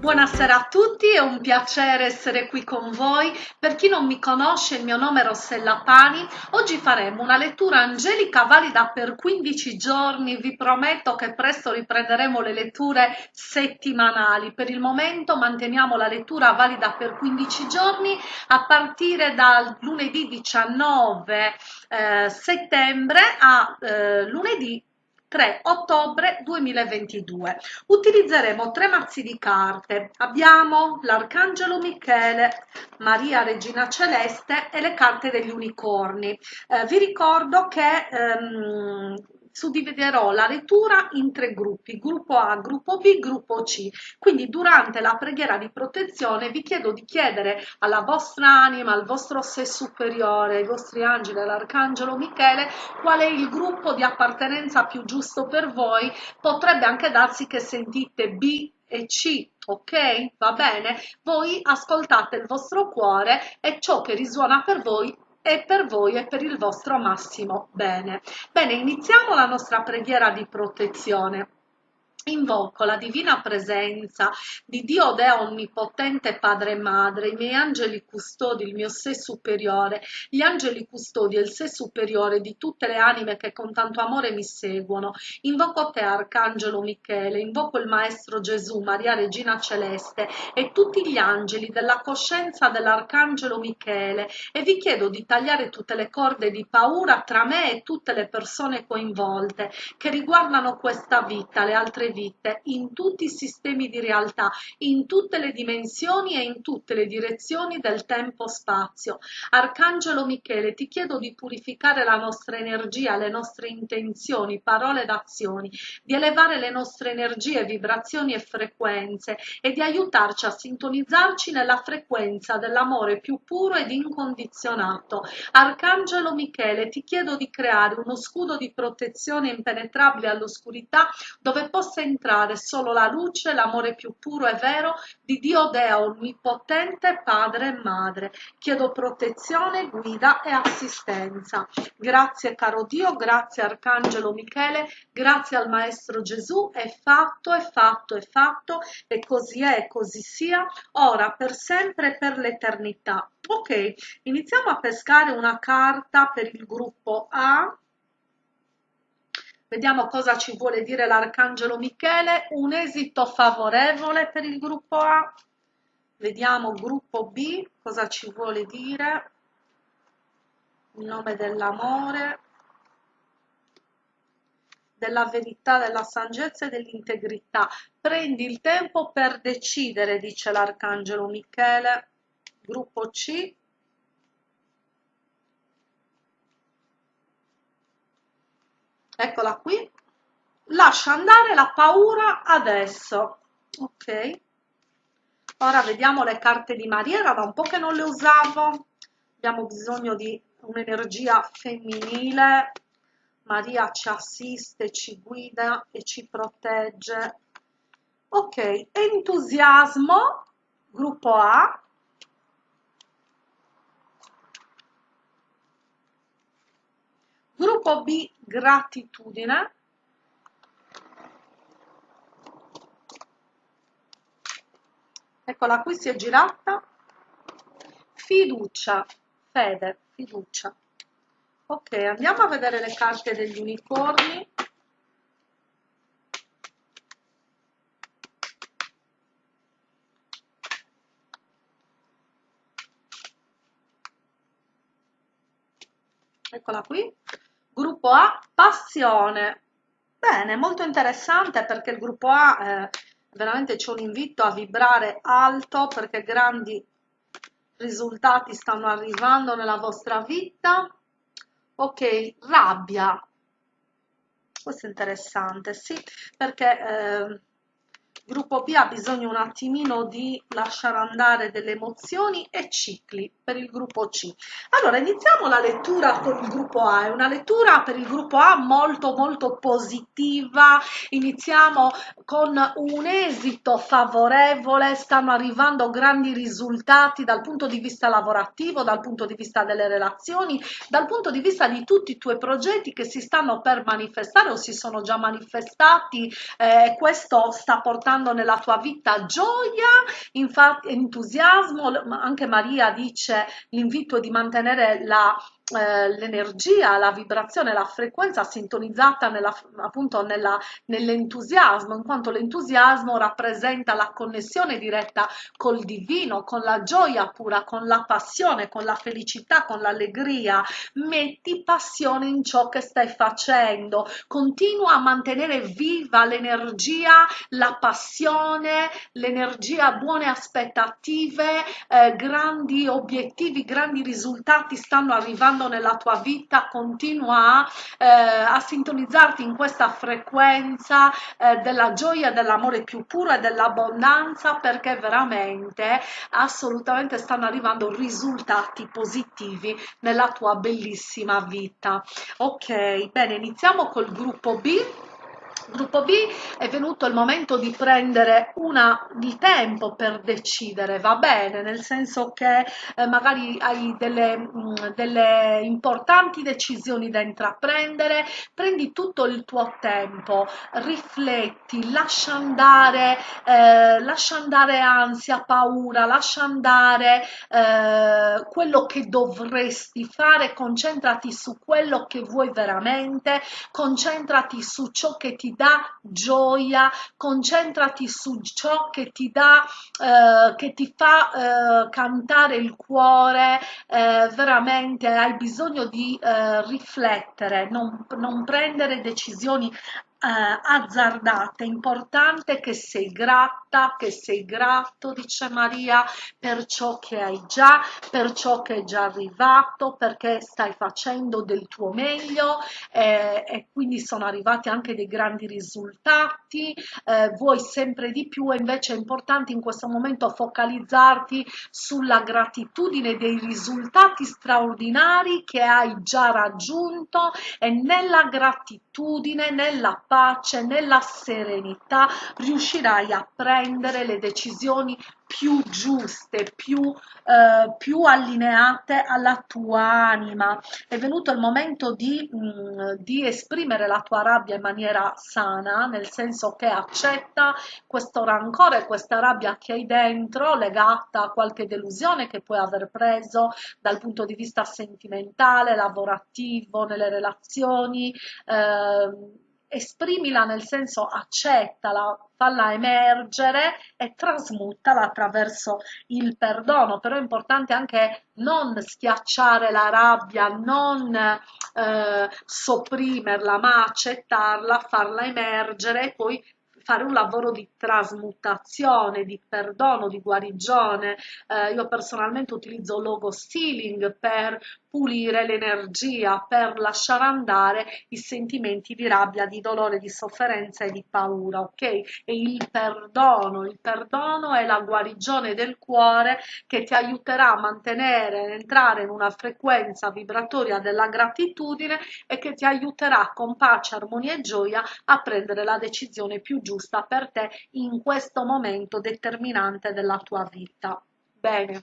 Buonasera a tutti, è un piacere essere qui con voi. Per chi non mi conosce, il mio nome è Rossella Pani. Oggi faremo una lettura angelica valida per 15 giorni. Vi prometto che presto riprenderemo le letture settimanali. Per il momento manteniamo la lettura valida per 15 giorni a partire dal lunedì 19 eh, settembre a eh, lunedì 3 ottobre 2022. Utilizzeremo tre mazzi di carte. Abbiamo l'Arcangelo Michele, Maria Regina Celeste e le carte degli unicorni. Eh, vi ricordo che ehm, suddividerò la lettura in tre gruppi, gruppo A, gruppo B, gruppo C. Quindi durante la preghiera di protezione vi chiedo di chiedere alla vostra anima, al vostro sé superiore, ai vostri angeli, all'arcangelo Michele, qual è il gruppo di appartenenza più giusto per voi. Potrebbe anche darsi che sentite B e C, ok? Va bene? Voi ascoltate il vostro cuore e ciò che risuona per voi e per voi e per il vostro massimo bene. Bene, iniziamo la nostra preghiera di protezione. Invoco la divina presenza di Dio Deo Onnipotente Padre e Madre, i miei angeli custodi, il mio sé superiore, gli angeli custodi e il sé superiore di tutte le anime che con tanto amore mi seguono. Invoco te, Arcangelo Michele, invoco il Maestro Gesù, Maria Regina Celeste e tutti gli angeli della coscienza dell'Arcangelo Michele e vi chiedo di tagliare tutte le corde di paura tra me e tutte le persone coinvolte che riguardano questa vita, le altre vite, in tutti i sistemi di realtà, in tutte le dimensioni e in tutte le direzioni del tempo-spazio. Arcangelo Michele, ti chiedo di purificare la nostra energia, le nostre intenzioni, parole ed azioni, di elevare le nostre energie, vibrazioni e frequenze e di aiutarci a sintonizzarci nella frequenza dell'amore più puro ed incondizionato. Arcangelo Michele, ti chiedo di creare uno scudo di protezione impenetrabile all'oscurità dove possa possa entrare solo la luce, l'amore più puro e vero di Dio Deo Onnipotente, Padre e Madre. Chiedo protezione, guida e assistenza. Grazie caro Dio, grazie Arcangelo Michele, grazie al Maestro Gesù, è fatto, è fatto, è fatto, e così è, così sia, ora, per sempre e per l'eternità. Ok, iniziamo a pescare una carta per il gruppo A Vediamo cosa ci vuole dire l'Arcangelo Michele. Un esito favorevole per il gruppo A. Vediamo gruppo B, cosa ci vuole dire. Il nome dell'amore, della verità, della saggezza e dell'integrità. Prendi il tempo per decidere, dice l'Arcangelo Michele. Gruppo C, eccola qui. Lascia andare la paura adesso. Ok. Ora vediamo le carte di Maria era da un po' che non le usavo. Abbiamo bisogno di un'energia femminile. Maria ci assiste, ci guida e ci protegge. Ok. Entusiasmo gruppo A Gruppo B, gratitudine. Eccola qui, si è girata. Fiducia, fede, fiducia. Ok, andiamo a vedere le carte degli unicorni. Eccola qui. Gruppo A, passione. Bene, molto interessante perché il gruppo A eh, veramente c'è un invito a vibrare alto perché grandi risultati stanno arrivando nella vostra vita. Ok, rabbia. Questo è interessante, sì, perché eh, il gruppo B ha bisogno un attimino di lasciare andare delle emozioni e cicli per il gruppo C. Allora, iniziamo la lettura con il gruppo A, è una lettura per il gruppo A molto molto positiva, iniziamo con un esito favorevole, stanno arrivando grandi risultati dal punto di vista lavorativo, dal punto di vista delle relazioni, dal punto di vista di tutti i tuoi progetti che si stanno per manifestare o si sono già manifestati, eh, questo sta portando nella tua vita gioia, entusiasmo, anche Maria dice l'invito di mantenere la eh, l'energia, la vibrazione, la frequenza sintonizzata nella, appunto nell'entusiasmo, in quanto l'entusiasmo rappresenta la connessione diretta col divino, con la gioia pura, con la passione, con la felicità, con l'allegria. Metti passione in ciò che stai facendo, continua a mantenere viva l'energia, la passione, l'energia, buone aspettative, eh, grandi obiettivi, grandi risultati stanno arrivando facendo nella tua vita continua eh, a sintonizzarti in questa frequenza eh, della gioia, dell'amore più puro e dell'abbondanza perché veramente assolutamente stanno arrivando risultati positivi nella tua bellissima vita. Ok, bene, iniziamo col gruppo B gruppo B è venuto il momento di prendere una, il tempo per decidere, va bene, nel senso che eh, magari hai delle, mh, mm, delle importanti decisioni da intraprendere, prendi tutto il tuo tempo, rifletti, lascia andare, eh, lascia andare ansia, paura, lascia andare eh, quello che dovresti fare, concentrati su quello che vuoi veramente, concentrati su ciò che ti dà gioia, concentrati su ciò che ti dà, eh, che ti fa eh, cantare il cuore, eh, veramente hai bisogno di eh, riflettere, non, non prendere decisioni eh, azzardate, importante che sei grata, che sei grato, dice Maria, per ciò che hai già, per ciò che è già arrivato, perché stai facendo del tuo meglio eh, e quindi sono arrivati anche dei grandi risultati, eh, vuoi sempre di più e invece è importante in questo momento focalizzarti sulla gratitudine dei risultati straordinari che hai già raggiunto e nella gratitudine, nella pace, nella serenità, riuscirai a prendere le decisioni più giuste, più, eh, più allineate alla tua anima. È venuto il momento di, mh, mm, di esprimere la tua rabbia in maniera sana, nel senso che accetta questo rancore, questa rabbia che hai dentro, legata a qualche delusione che puoi aver preso dal punto di vista sentimentale, lavorativo, nelle relazioni. Eh, esprimila nel senso accettala, falla emergere e trasmutala attraverso il perdono, però è importante anche non schiacciare la rabbia, non eh, sopprimerla, ma accettarla, farla emergere e poi fare un lavoro di trasmutazione, di perdono, di guarigione. Eh, io personalmente utilizzo logo stealing per pulire l'energia, per lasciare andare i sentimenti di rabbia, di dolore, di sofferenza e di paura, ok? E il perdono, il perdono è la guarigione del cuore che ti aiuterà a mantenere, entrare in una frequenza vibratoria della gratitudine e che ti aiuterà con pace, armonia e gioia a prendere la decisione più giusta per te in questo momento determinante della tua vita. Bene.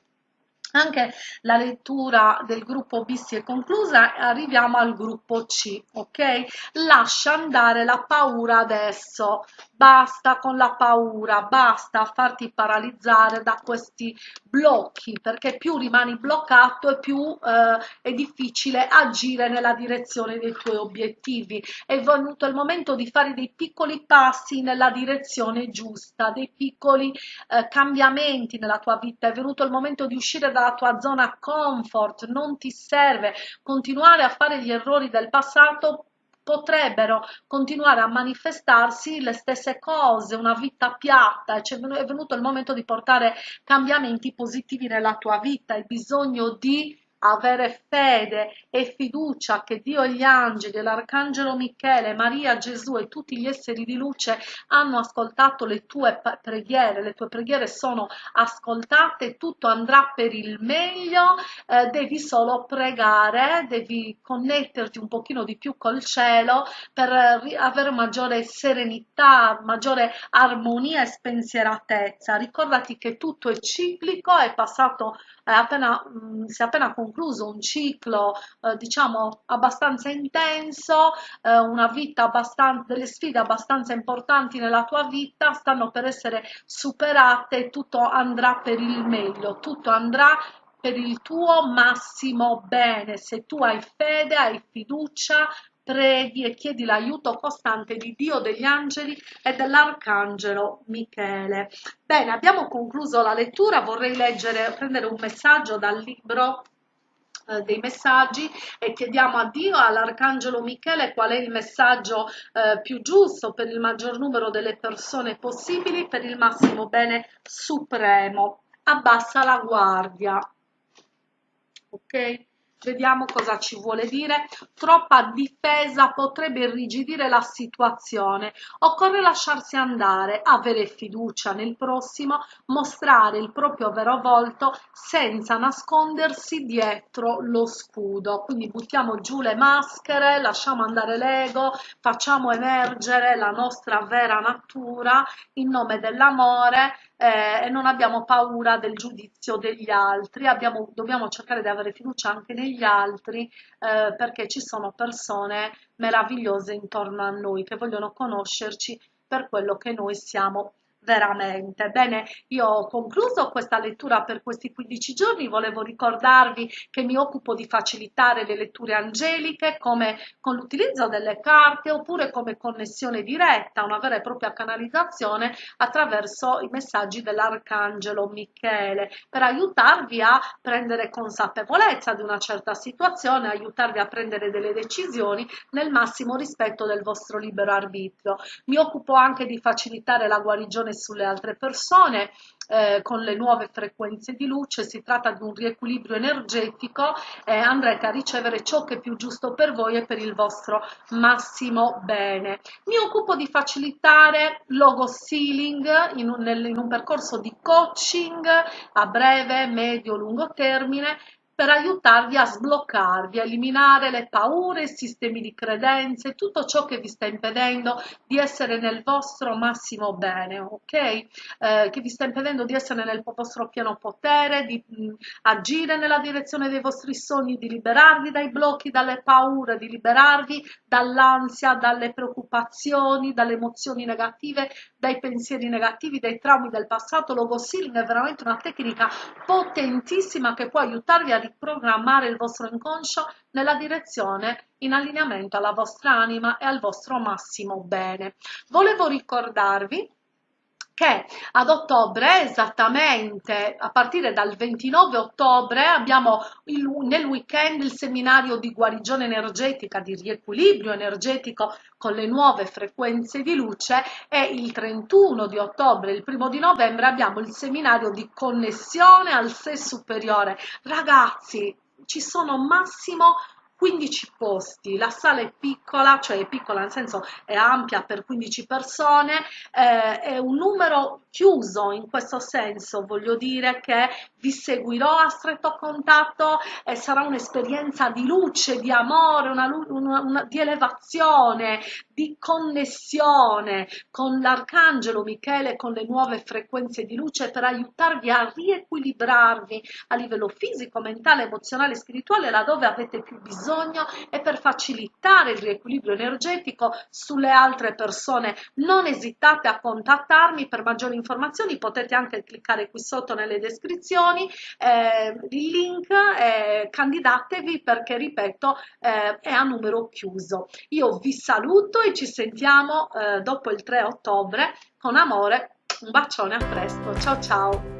Anche la lettura del gruppo B si è conclusa, arriviamo al gruppo C, ok? Lascia andare la paura adesso, basta con la paura, basta farti paralizzare da questi blocchi, perché più rimani bloccato e più eh, è difficile agire nella direzione dei tuoi obiettivi. È venuto il momento di fare dei piccoli passi nella direzione giusta, dei piccoli eh, cambiamenti nella tua vita, è venuto il momento di uscire dalla tua zona comfort, non ti serve continuare a fare gli errori del passato potrebbero continuare a manifestarsi le stesse cose, una vita piatta, cioè è venuto il momento di portare cambiamenti positivi nella tua vita, hai bisogno di avere fede e fiducia che Dio e gli angeli, l'Arcangelo Michele, Maria, Gesù e tutti gli esseri di luce hanno ascoltato le tue preghiere, le tue preghiere sono ascoltate, tutto andrà per il meglio, eh, devi solo pregare, devi connetterti un pochino di più col cielo per avere maggiore serenità, maggiore armonia e spensieratezza. Ricordati che tutto è ciclico, è passato, appena, mh, si è appena concluso un ciclo, eh, diciamo, abbastanza intenso, eh, una vita abbastanza, delle sfide abbastanza importanti nella tua vita stanno per essere superate tutto andrà per il meglio, tutto andrà per il tuo massimo bene. Se tu hai fede, hai fiducia, preghi e chiedi l'aiuto costante di Dio, degli angeli e dell'arcangelo Michele. Bene, abbiamo concluso la lettura, vorrei leggere, prendere un messaggio dal libro eh, dei messaggi e chiediamo a Dio, all'Arcangelo Michele, qual è il messaggio eh, più giusto per il maggior numero delle persone possibili, per il massimo bene supremo. Abbassa la guardia. Ok? Vediamo cosa ci vuole dire. Troppa difesa potrebbe irrigidire la situazione. Occorre lasciarsi andare, avere fiducia nel prossimo, mostrare il proprio vero volto senza nascondersi dietro lo scudo. Quindi buttiamo giù le maschere, lasciamo andare l'ego, facciamo emergere la nostra vera natura in nome dell'amore eh, e non abbiamo paura del giudizio degli altri, abbiamo, dobbiamo cercare di avere fiducia anche negli altri eh, perché ci sono persone meravigliose intorno a noi che vogliono conoscerci per quello che noi siamo veramente. Bene, io ho concluso questa lettura per questi 15 giorni, volevo ricordarvi che mi occupo di facilitare le letture angeliche come con l'utilizzo delle carte oppure come connessione diretta, una vera e propria canalizzazione attraverso i messaggi dell'Arcangelo Michele per aiutarvi a prendere consapevolezza di una certa situazione, aiutarvi a prendere delle decisioni nel massimo rispetto del vostro libero arbitrio. Mi occupo anche di facilitare la guarigione sulle altre persone eh, con le nuove frequenze di luce, si tratta di un riequilibrio energetico e andrete a ricevere ciò che è più giusto per voi e per il vostro massimo bene. Mi occupo di facilitare logo sealing in un, in un percorso di coaching a breve, medio, lungo termine per aiutarvi a sbloccarvi, a eliminare le paure, i sistemi di credenze, tutto ciò che vi sta impedendo di essere nel vostro massimo bene, ok? Eh, che vi sta impedendo di essere nel vostro pieno potere, di mh, agire nella direzione dei vostri sogni, di liberarvi dai blocchi, dalle paure, di liberarvi dall'ansia, dalle preoccupazioni, dalle emozioni negative, dai pensieri negativi, dai traumi del passato. Logo Sealing è veramente una tecnica potentissima che può aiutarvi a riprogrammare il vostro inconscio nella direzione in allineamento alla vostra anima e al vostro massimo bene. Volevo ricordarvi che ad ottobre, esattamente a partire dal 29 ottobre, abbiamo il, nel weekend il seminario di guarigione energetica, di riequilibrio energetico con le nuove frequenze di luce e il 31 di ottobre, il primo di novembre abbiamo il seminario di connessione al sé superiore. Ragazzi, ci sono massimo 15 posti, la sala è piccola, cioè è piccola nel senso è ampia per 15 persone, eh, è un numero chiuso in questo senso, voglio dire che vi seguirò a stretto contatto e sarà un'esperienza di luce, di amore, una, una, una, di elevazione, di connessione con l'arcangelo Michele, con le nuove frequenze di luce per aiutarvi a riequilibrarvi a livello fisico, mentale, emozionale, spirituale, laddove avete più bisogno e per facilitare il riequilibrio energetico sulle altre persone. Non esitate a contattarmi per maggiori informazioni, potete anche cliccare qui sotto nelle descrizioni eh, il link, eh, candidatevi perché ripeto eh, è a numero chiuso. Io vi saluto ci sentiamo eh, dopo il 3 ottobre con amore un bacione a presto. Ciao ciao